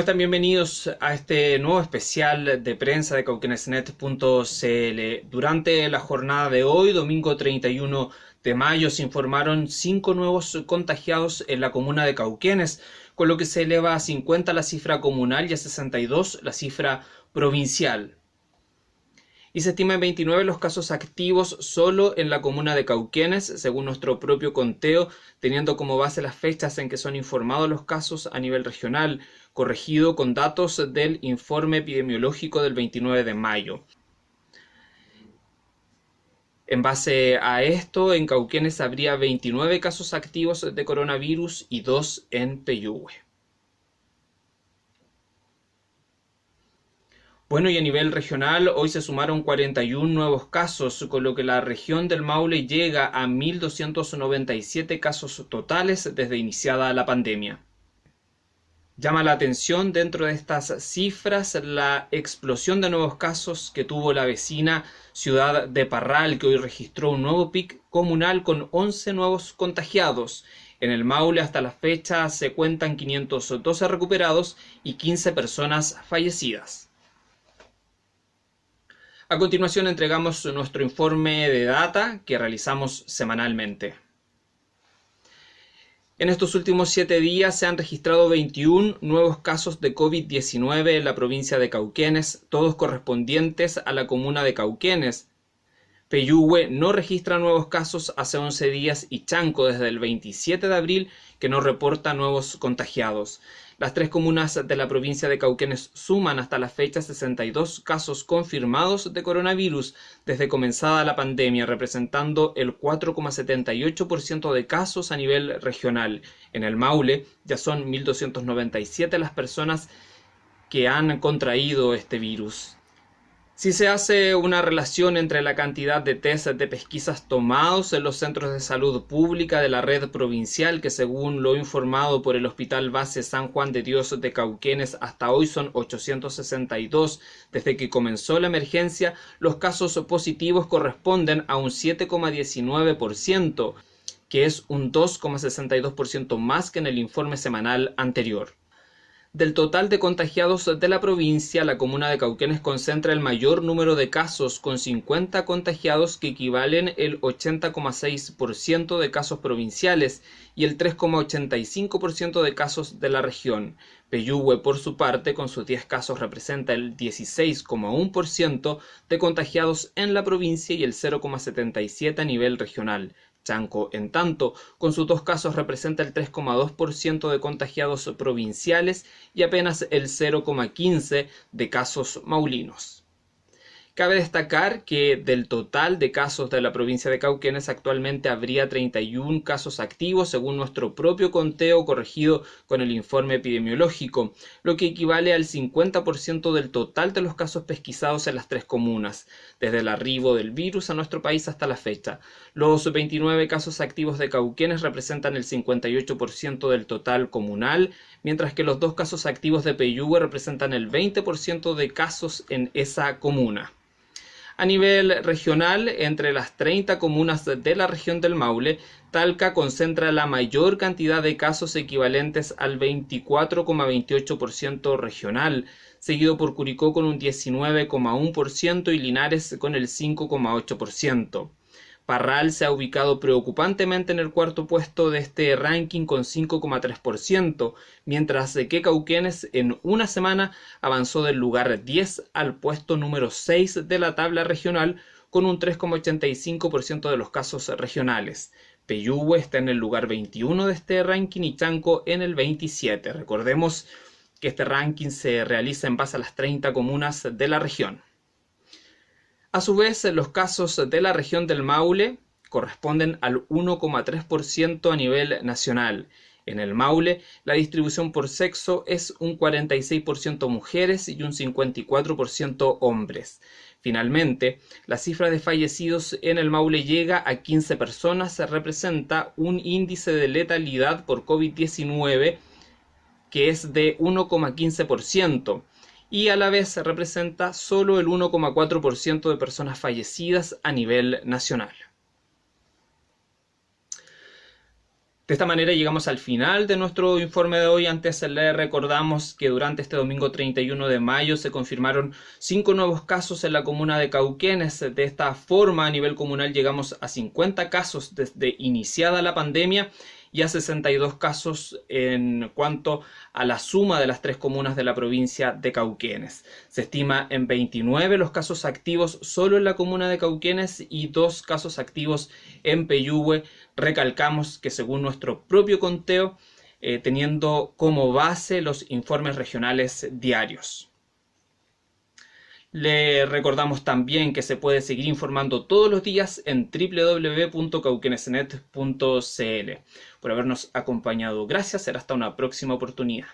están? Bienvenidos a este nuevo especial de prensa de cauquenesnet.cl. Durante la jornada de hoy, domingo 31 de mayo, se informaron cinco nuevos contagiados en la comuna de Cauquenes, con lo que se eleva a 50 la cifra comunal y a 62 la cifra provincial y se estiman 29 los casos activos solo en la comuna de Cauquenes, según nuestro propio conteo, teniendo como base las fechas en que son informados los casos a nivel regional, corregido con datos del informe epidemiológico del 29 de mayo. En base a esto, en Cauquenes habría 29 casos activos de coronavirus y 2 en Peyúgue. Bueno, y a nivel regional, hoy se sumaron 41 nuevos casos, con lo que la región del Maule llega a 1.297 casos totales desde iniciada la pandemia. Llama la atención dentro de estas cifras la explosión de nuevos casos que tuvo la vecina ciudad de Parral, que hoy registró un nuevo pic comunal con 11 nuevos contagiados. En el Maule hasta la fecha se cuentan 512 recuperados y 15 personas fallecidas. A continuación entregamos nuestro informe de data que realizamos semanalmente. En estos últimos siete días se han registrado 21 nuevos casos de COVID-19 en la provincia de Cauquenes, todos correspondientes a la comuna de Cauquenes. Peyúgue no registra nuevos casos hace 11 días y Chanco desde el 27 de abril que no reporta nuevos contagiados. Las tres comunas de la provincia de Cauquenes suman hasta la fecha 62 casos confirmados de coronavirus desde comenzada la pandemia, representando el 4,78% de casos a nivel regional. En el Maule ya son 1.297 las personas que han contraído este virus. Si se hace una relación entre la cantidad de test de pesquisas tomados en los centros de salud pública de la red provincial, que según lo informado por el Hospital Base San Juan de Dios de Cauquenes hasta hoy son 862, desde que comenzó la emergencia, los casos positivos corresponden a un 7,19%, que es un 2,62% más que en el informe semanal anterior. Del total de contagiados de la provincia, la comuna de Cauquenes concentra el mayor número de casos, con 50 contagiados que equivalen el 80,6% de casos provinciales y el 3,85% de casos de la región. Peyúgue, por su parte, con sus 10 casos representa el 16,1% de contagiados en la provincia y el 0,77% a nivel regional. Chanco, en tanto, con sus dos casos representa el 3,2% de contagiados provinciales y apenas el 0,15% de casos maulinos. Cabe destacar que del total de casos de la provincia de Cauquenes actualmente habría 31 casos activos según nuestro propio conteo corregido con el informe epidemiológico, lo que equivale al 50% del total de los casos pesquisados en las tres comunas, desde el arribo del virus a nuestro país hasta la fecha. Los 29 casos activos de Cauquenes representan el 58% del total comunal, mientras que los dos casos activos de Peyúgue representan el 20% de casos en esa comuna. A nivel regional, entre las 30 comunas de la región del Maule, Talca concentra la mayor cantidad de casos equivalentes al 24,28% regional, seguido por Curicó con un 19,1% y Linares con el 5,8%. Parral se ha ubicado preocupantemente en el cuarto puesto de este ranking con 5,3%, mientras que Cauquenes en una semana avanzó del lugar 10 al puesto número 6 de la tabla regional con un 3,85% de los casos regionales. Peyúgue está en el lugar 21 de este ranking y Chanco en el 27. Recordemos que este ranking se realiza en base a las 30 comunas de la región. A su vez, los casos de la región del Maule corresponden al 1,3% a nivel nacional. En el Maule, la distribución por sexo es un 46% mujeres y un 54% hombres. Finalmente, la cifra de fallecidos en el Maule llega a 15 personas, se representa un índice de letalidad por COVID-19 que es de 1,15% y a la vez representa solo el 1,4% de personas fallecidas a nivel nacional. De esta manera llegamos al final de nuestro informe de hoy. Antes le recordamos que durante este domingo 31 de mayo se confirmaron cinco nuevos casos en la comuna de Cauquenes. De esta forma, a nivel comunal llegamos a 50 casos desde iniciada la pandemia y a 62 casos en cuanto a la suma de las tres comunas de la provincia de Cauquenes. Se estima en 29 los casos activos solo en la comuna de Cauquenes y dos casos activos en Peyúgue. Recalcamos que según nuestro propio conteo, eh, teniendo como base los informes regionales diarios. Le recordamos también que se puede seguir informando todos los días en www.cauquenesnet.cl. Por habernos acompañado, gracias. Será hasta una próxima oportunidad.